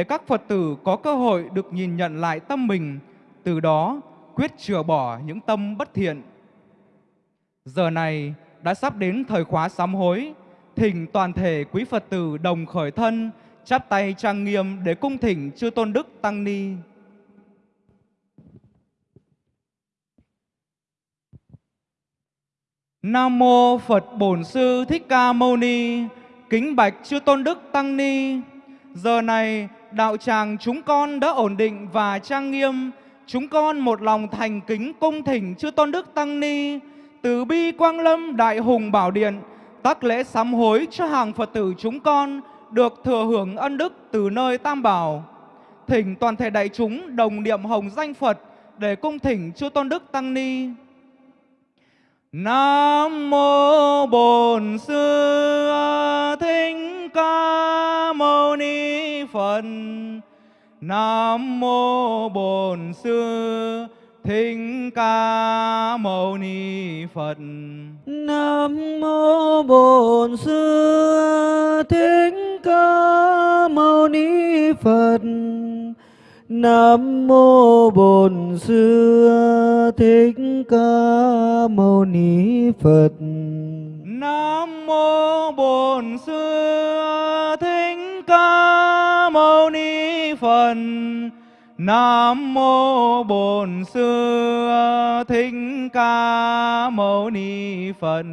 để các Phật tử có cơ hội được nhìn nhận lại tâm mình, từ đó quyết chừa bỏ những tâm bất thiện. Giờ này đã sắp đến thời khóa sám hối, thỉnh toàn thể quý Phật tử đồng khởi thân, chắp tay trang nghiêm để cung thỉnh chư tôn đức tăng ni. Nam mô Phật Bổn Sư Thích Ca Mâu Ni. Kính bạch chư tôn đức tăng ni. Giờ này đạo tràng chúng con đã ổn định và trang nghiêm. Chúng con một lòng thành kính cung thỉnh chư tôn đức tăng ni từ bi quang lâm đại hùng bảo điện tác lễ sám hối cho hàng Phật tử chúng con, được thừa hưởng ân đức từ nơi Tam Bảo. Thỉnh toàn thể đại chúng đồng niệm hồng danh Phật để cung thỉnh chư tôn đức tăng ni. Nam mô Bổn Sư Thích Ca Phật. Nam mô Bổn Sư Thích Ca Mâu Ni Phật. Nam mô Bổn Sư Thích Ca Mâu Ni Phật. Nam mô Bổn Sư Thích Ca Mâu Ni Phật. Nam mô Bổn Sư Thích Ca Phật. Nam mô Bổn Sư Thích Ca Mâu Ni Phật.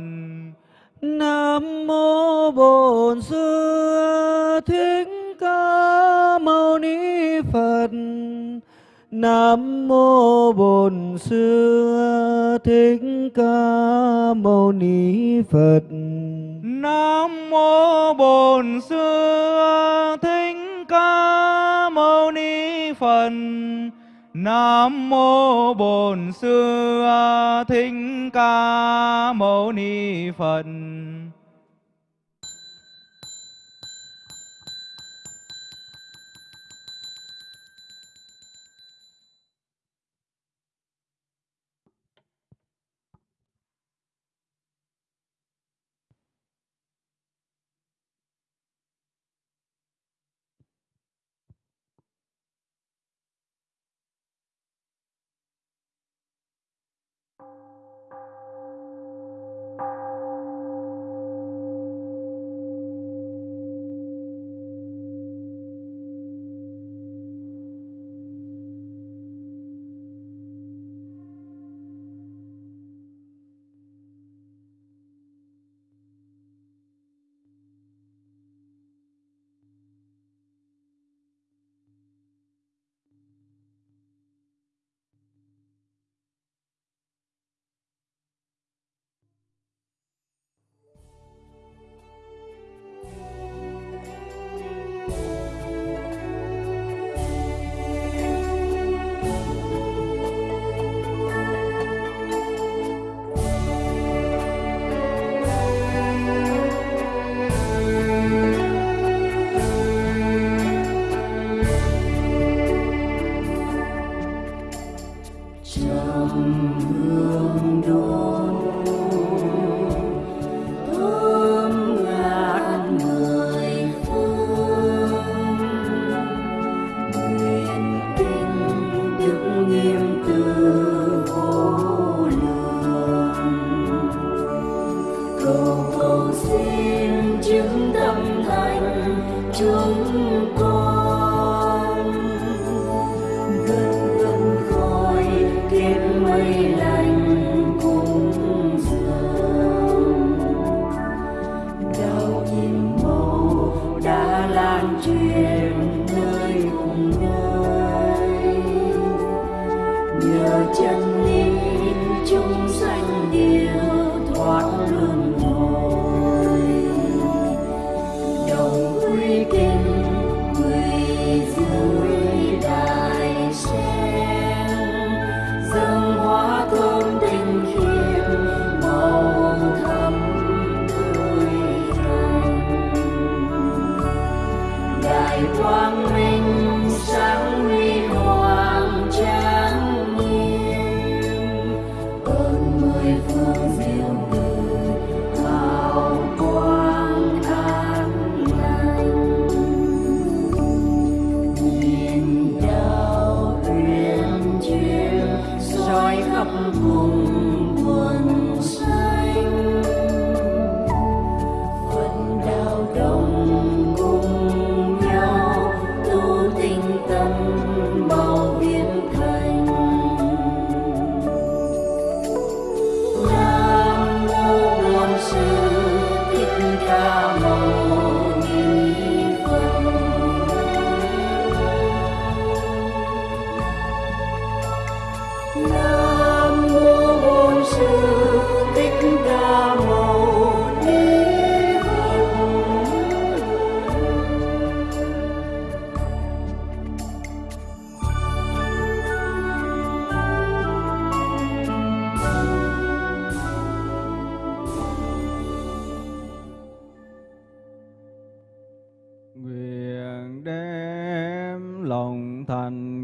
Nam mô Bổn Sư Thích Ca Mâu Ni Phật. Nam mô Bổn Sư Thích Ca Mâu Ni Phật. Nam mô Bổn Sư Thích Ca Phật. Nam mô Bổn Sư Thích Ca Mâu Ni Phật.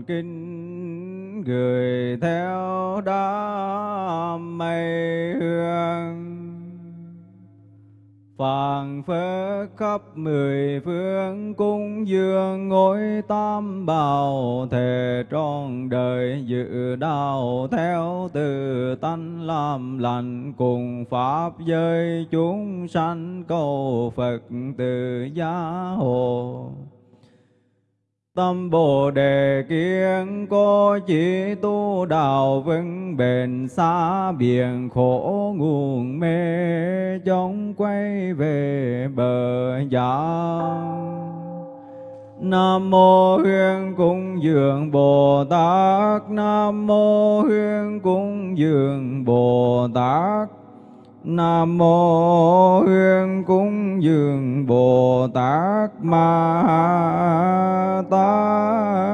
Thành kính gửi theo đó mây hương. Phàng phế khắp mười phương cung dương ngôi tam bảo thề trọn đời dự đạo theo từ tánh làm lành cùng pháp giới chúng sanh cầu Phật từ gia hộ Tâm Bồ Đề kiên cố chỉ tu đạo vững bền xa biển khổ nguồn mê chống quay về bờ giang. Nam mô Huyên Cung Dường Bồ Tát. Nam mô Huyên Cung Dường Bồ Tát. Nam mô Huyền Cung Dường Bồ Tát Ma Tát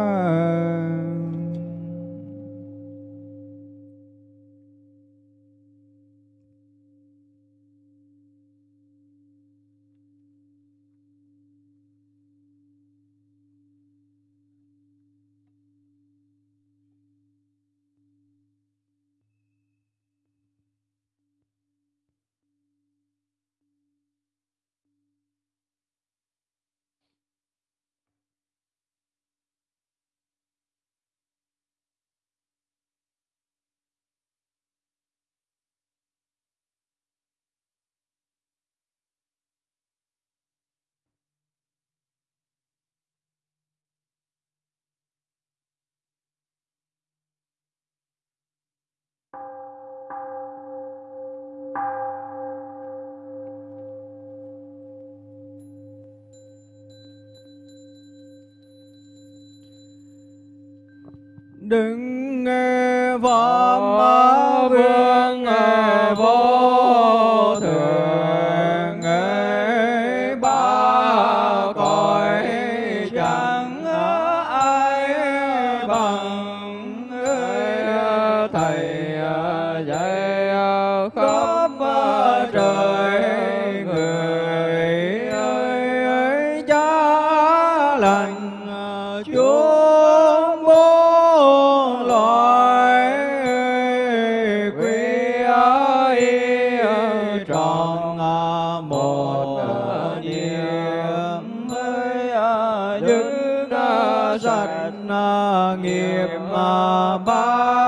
đừng sanh à, nghiệp ba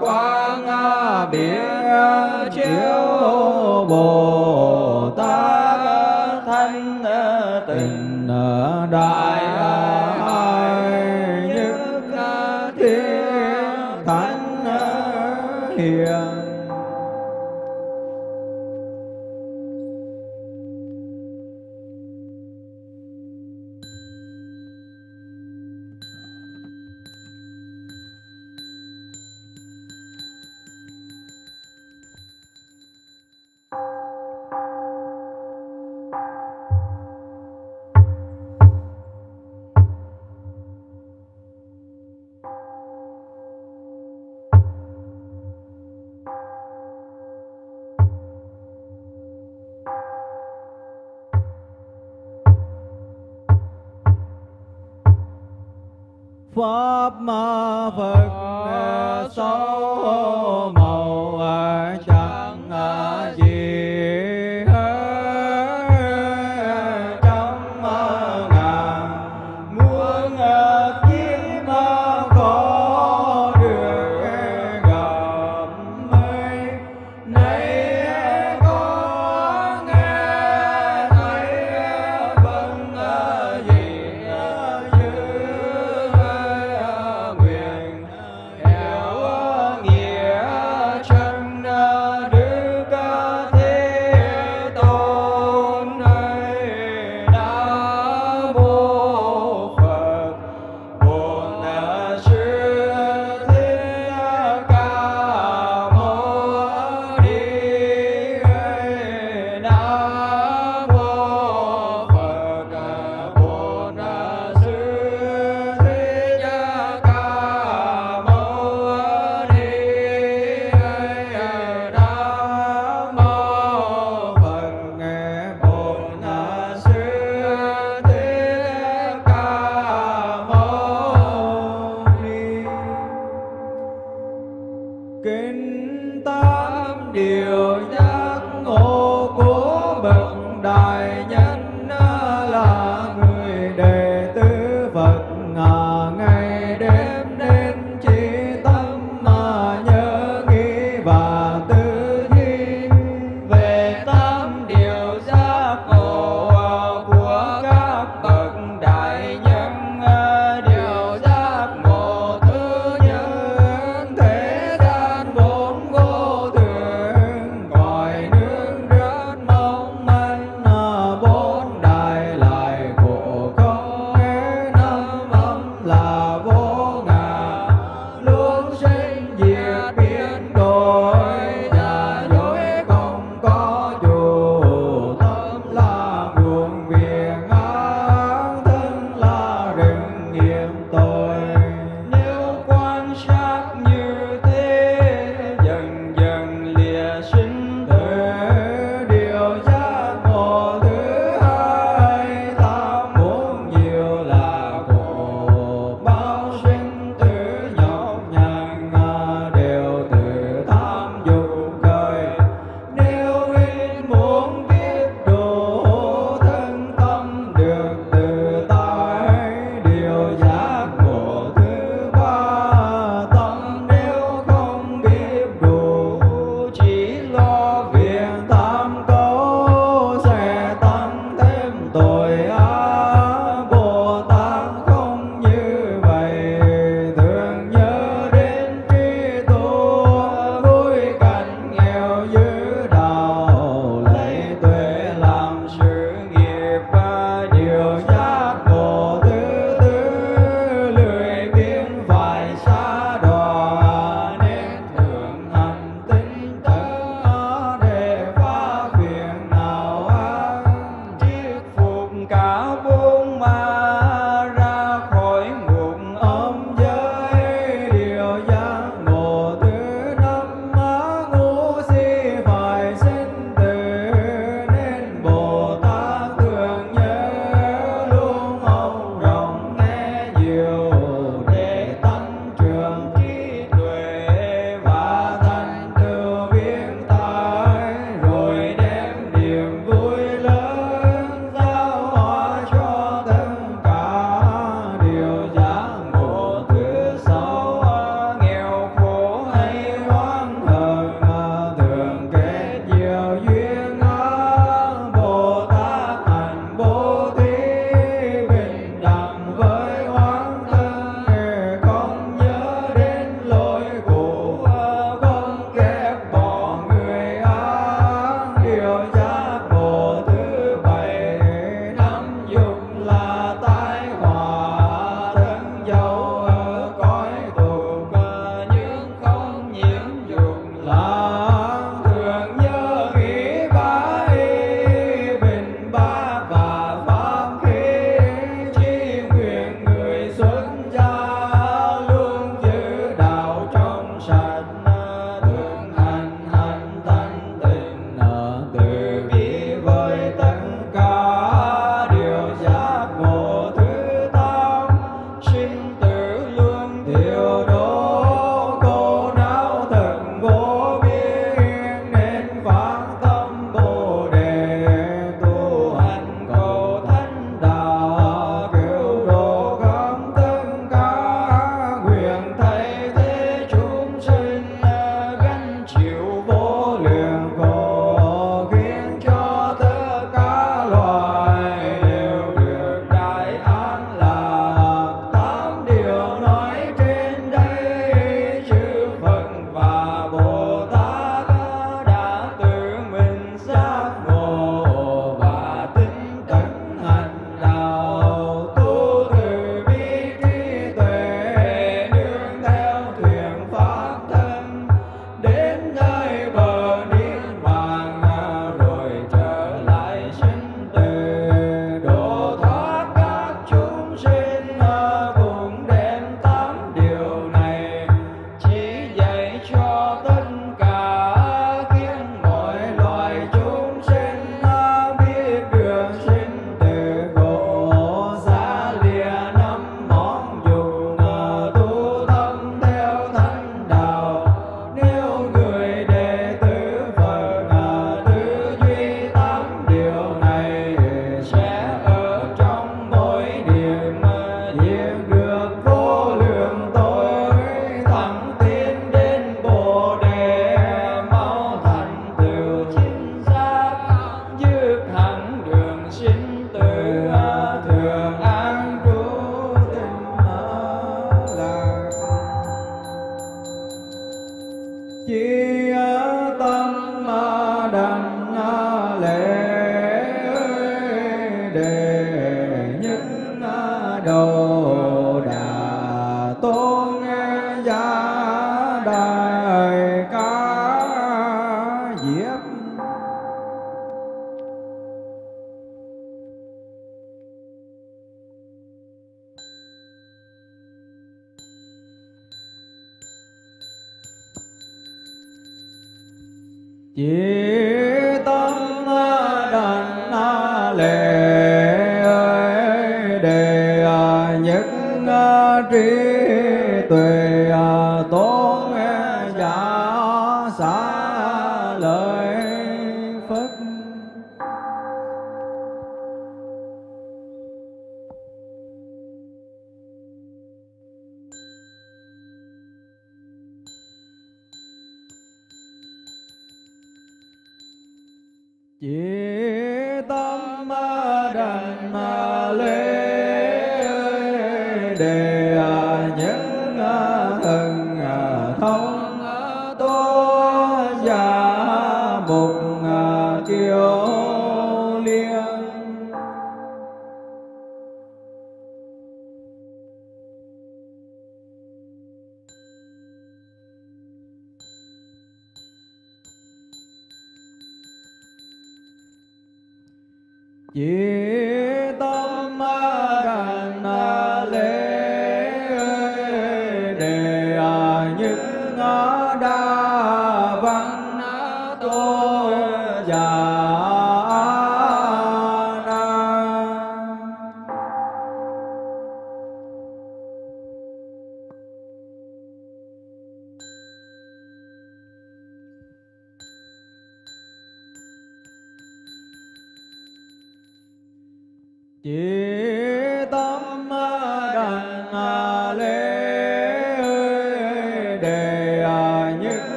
quang à, biển à, chiếu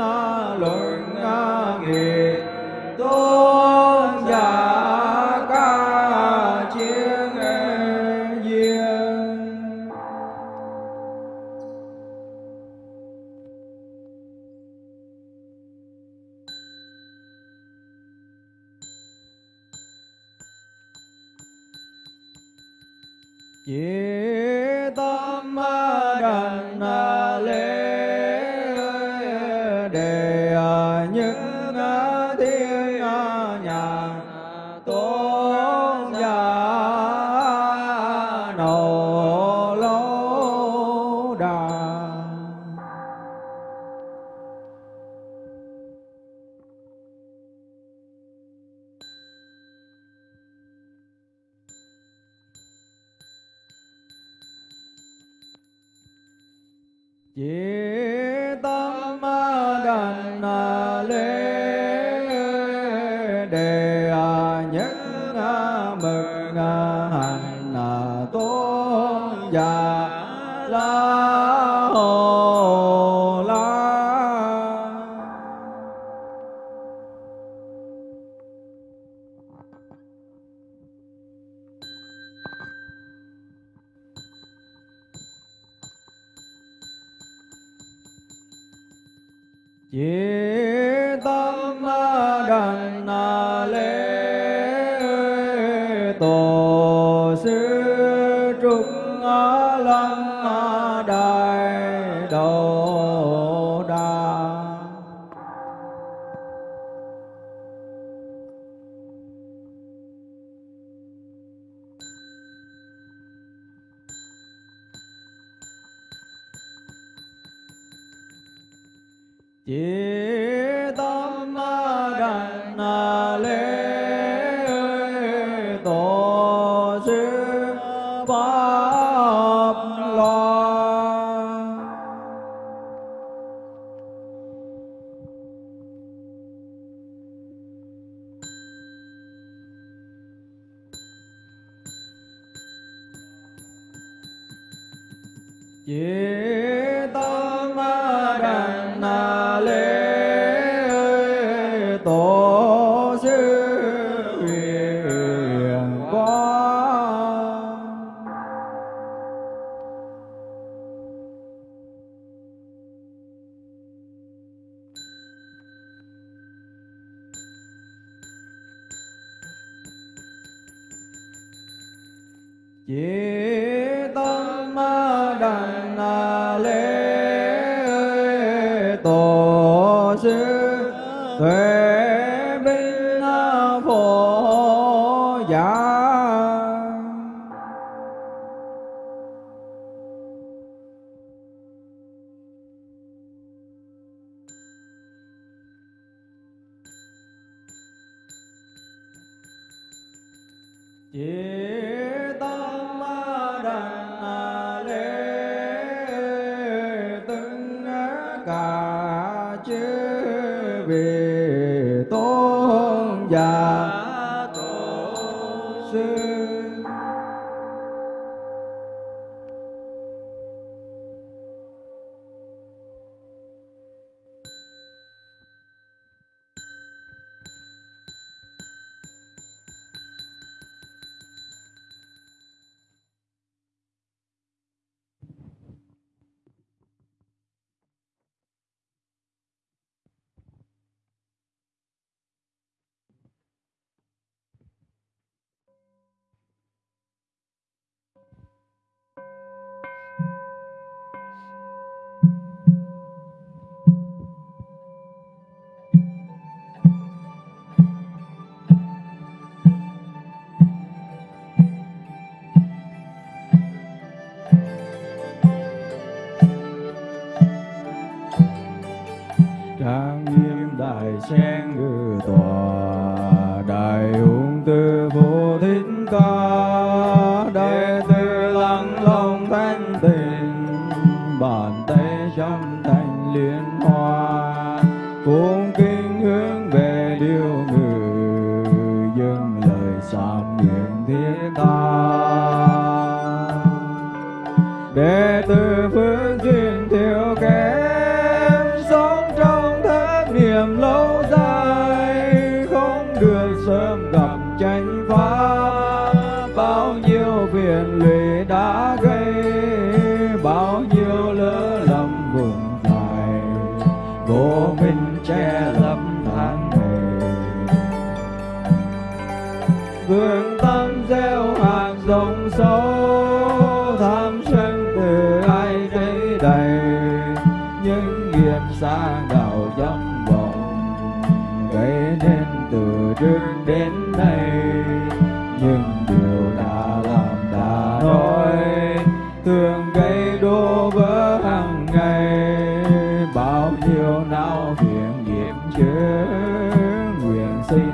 na lung Chỉ tuệ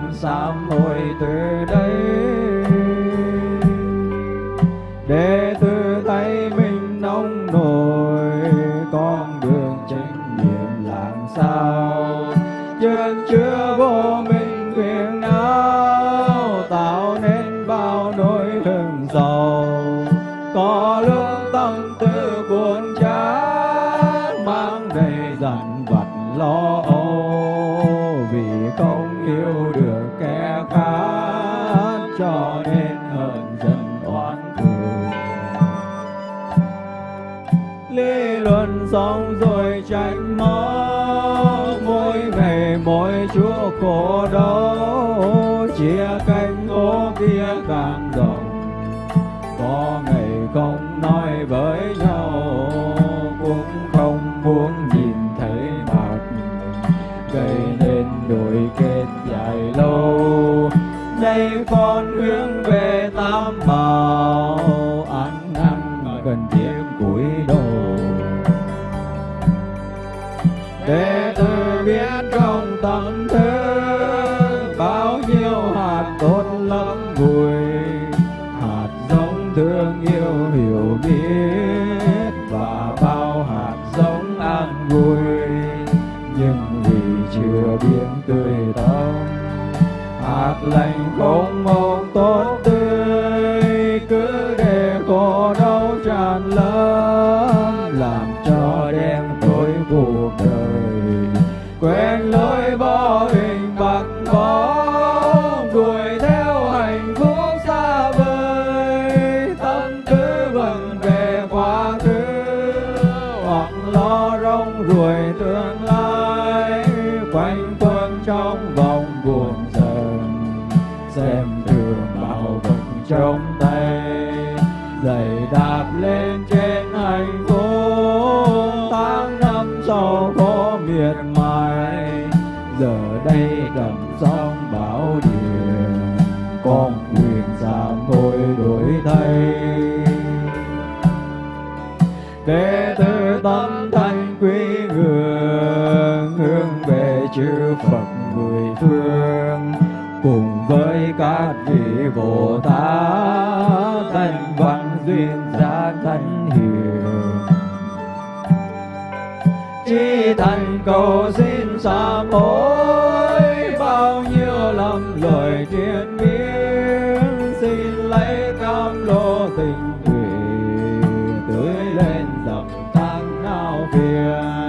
xin sám hối từ đây. Để khổ đó chia cắt chưa biết tươi tắn hạt lành không mong tốt tươi. bồ tát thân văn duyên giác thân hiểu chi thành cầu xin xa mối bao nhiêu lầm lời thiên biến xin lấy cam lô tình thủy tưới lên dòng tháng nào phiền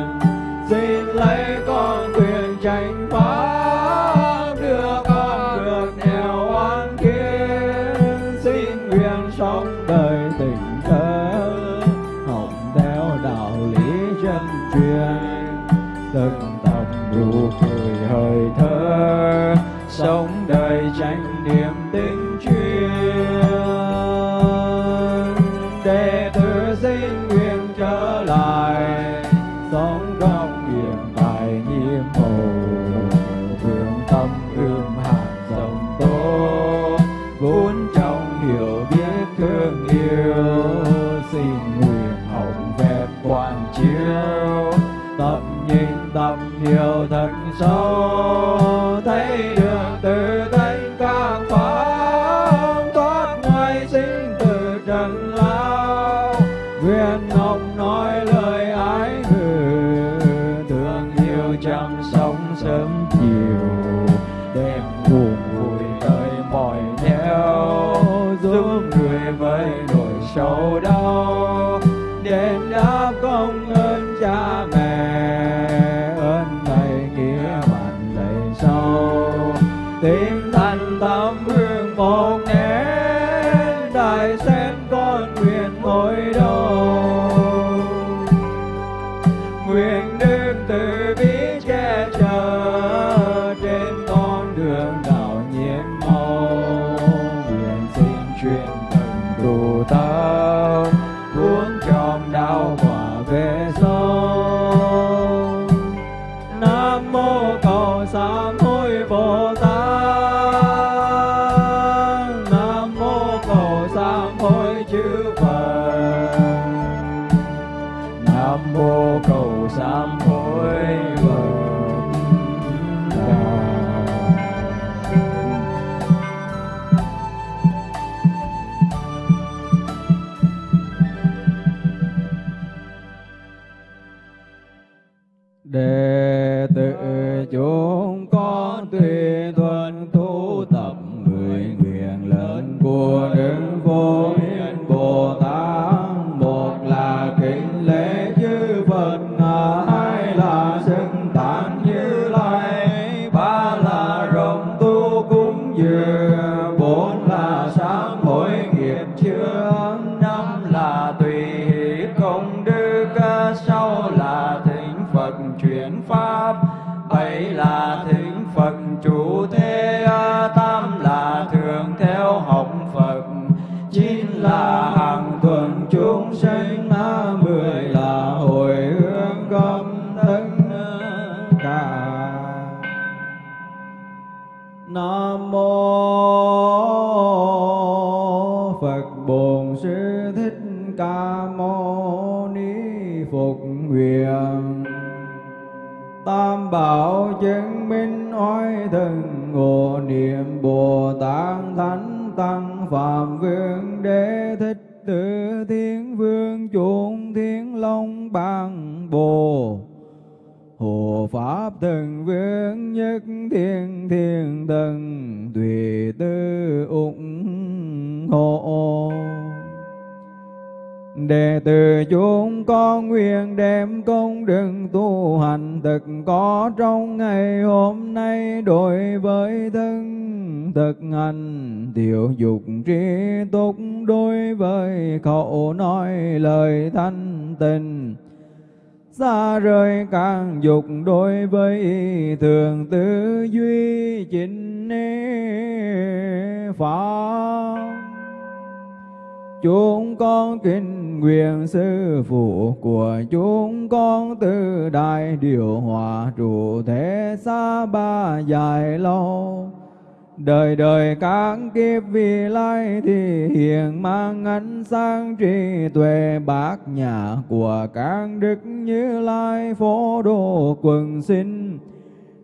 xa rời càng dục đối với thường tư duy chính pháp chúng con kính nguyện sư phụ của chúng con từ đại điều hòa trụ thế xa ba dài lâu đời đời các kiếp vì lai thì hiện mang ánh sáng trí tuệ bát nhà của các đức như lai phổ độ quần sinh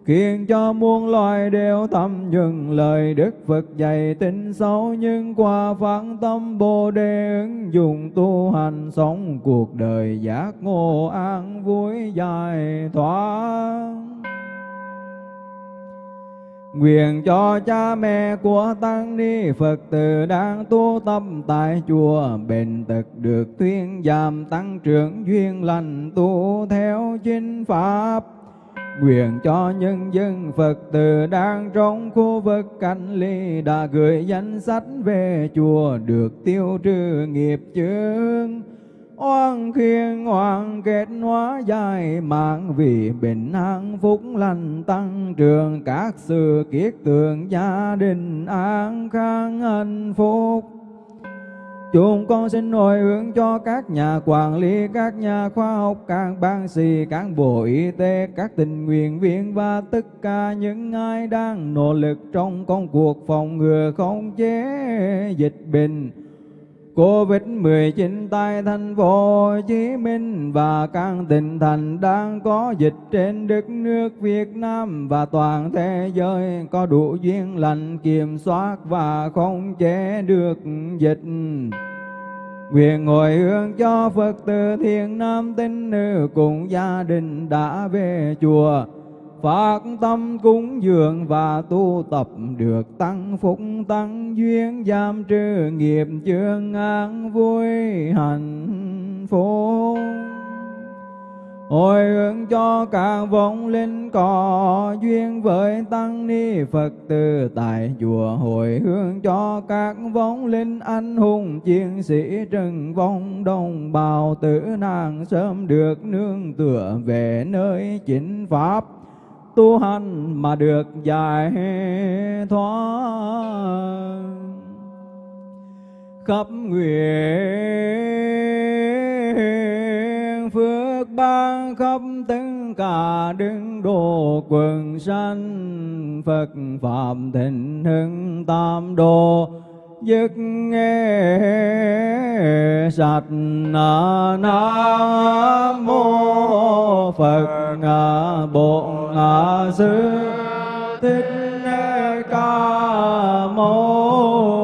khiến cho muôn loài đều thầm dừng lời Đức Phật dạy tin sâu nhưng qua phán tâm Bồ Đề ứng dụng tu hành sống cuộc đời giác ngộ an vui dài thoát. Nguyện cho cha mẹ của Tăng Ni Phật tử đang tu tâm tại chùa, bền tật được thuyên giảm tăng trưởng duyên lành tu theo chính pháp Nguyện cho nhân dân Phật tử đang trong khu vực cách ly đã gửi danh sách về chùa được tiêu trừ nghiệp chướng. Oan khiên hoàng kết hóa dài mạng vì bình an phúc lành tăng trưởng các sự kiết tường gia đình an khang hạnh phúc. Chúng con xin hồi hướng cho các nhà quản lý, các nhà khoa học, các bác sĩ, các bộ y tế, các tình nguyện viên và tất cả những ai đang nỗ lực trong công cuộc phòng ngừa khống chế dịch bệnh Covid-19 tại thành phố Hồ Chí Minh và các tỉnh thành đang có dịch trên đất nước Việt Nam và toàn thế giới có đủ duyên lành, kiểm soát và khống chế được dịch. Nguyện ngồi hướng cho Phật tử thiện nam tín nữ cùng gia đình đã về chùa phát tâm cúng dường và tu tập được tăng phúc, tăng duyên, giam trừ nghiệp chương an vui hạnh phúc. Hồi hướng cho các vong linh có duyên với tăng ni phật tử tại chùa, hồi hướng cho các vong linh anh hùng, chiến sĩ trần vong đồng bào tử nạn sớm được nương tựa về nơi chính pháp tu hành mà được giải thoát. Khắp nguyện phước ban khắp tất cả đứng độ quần sanh Phật Phạm thịnh hưng tam đồ dứt nghe sạch nam mô phật bổn sư. Thích ca mâu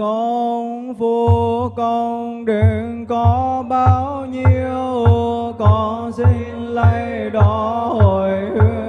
con phu con đừng có bao nhiêu con xin lấy đó hồi hướng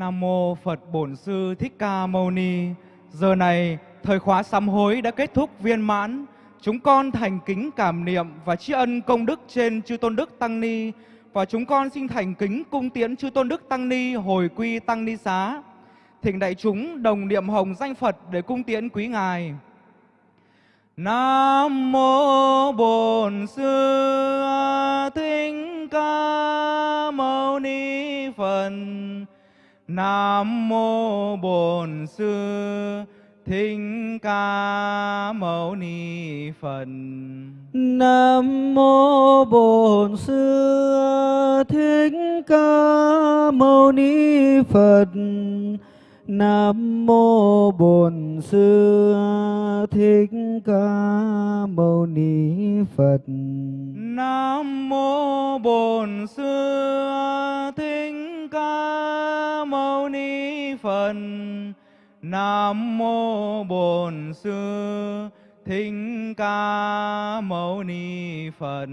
Nam mô Phật Bổn Sư Thích Ca Mâu Ni. Giờ này, thời khóa sám hối đã kết thúc viên mãn. Chúng con thành kính cảm niệm và tri ân công đức trên chư tôn đức tăng ni và chúng con xin thành kính cung tiễn chư tôn đức tăng ni hồi quy tăng ni xá. Thỉnh đại chúng đồng niệm hồng danh Phật để cung tiễn quý ngài. Nam mô Bổn Sư Thích Ca Mâu Ni Phật. Nam mô Bổn Sư Thích Ca Mâu Ni Phật. Nam mô Bổn Sư Thích Ca Mâu Ni Phật. Nam mô Bổn Sư Thích Ca Mâu Ni Phật. Nam mô Bổn Sư Thích Ca Mâu Ni Phật. Nam mô Bổn Sư Thích Ca Mâu Ni Phật.